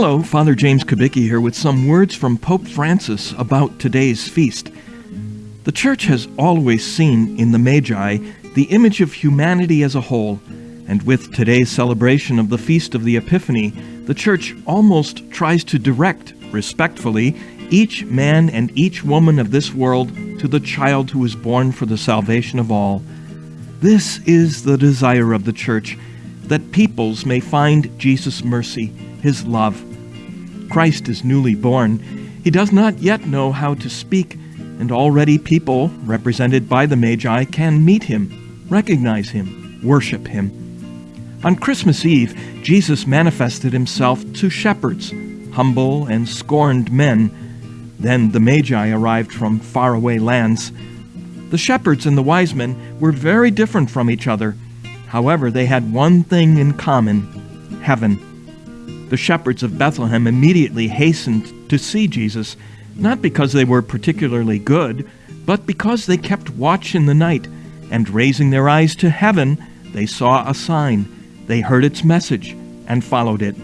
Hello, Father James Kubicki here with some words from Pope Francis about today's feast. The Church has always seen in the Magi the image of humanity as a whole, and with today's celebration of the Feast of the Epiphany, the Church almost tries to direct, respectfully, each man and each woman of this world to the child who is born for the salvation of all. This is the desire of the Church, that peoples may find Jesus' mercy, his love. Christ is newly born. He does not yet know how to speak, and already people, represented by the Magi, can meet him, recognize him, worship him. On Christmas Eve, Jesus manifested himself to shepherds, humble and scorned men. Then the Magi arrived from faraway lands. The shepherds and the wise men were very different from each other. However, they had one thing in common heaven. The shepherds of Bethlehem immediately hastened to see Jesus, not because they were particularly good, but because they kept watch in the night, and raising their eyes to heaven, they saw a sign. They heard its message and followed it.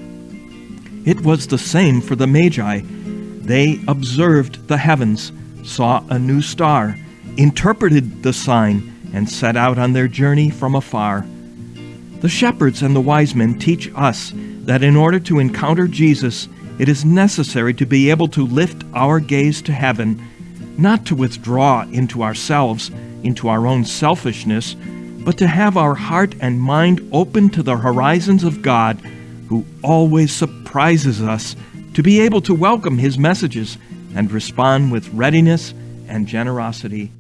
It was the same for the Magi. They observed the heavens, saw a new star, interpreted the sign, and set out on their journey from afar. The shepherds and the wise men teach us that in order to encounter Jesus, it is necessary to be able to lift our gaze to heaven, not to withdraw into ourselves, into our own selfishness, but to have our heart and mind open to the horizons of God, who always surprises us, to be able to welcome His messages and respond with readiness and generosity.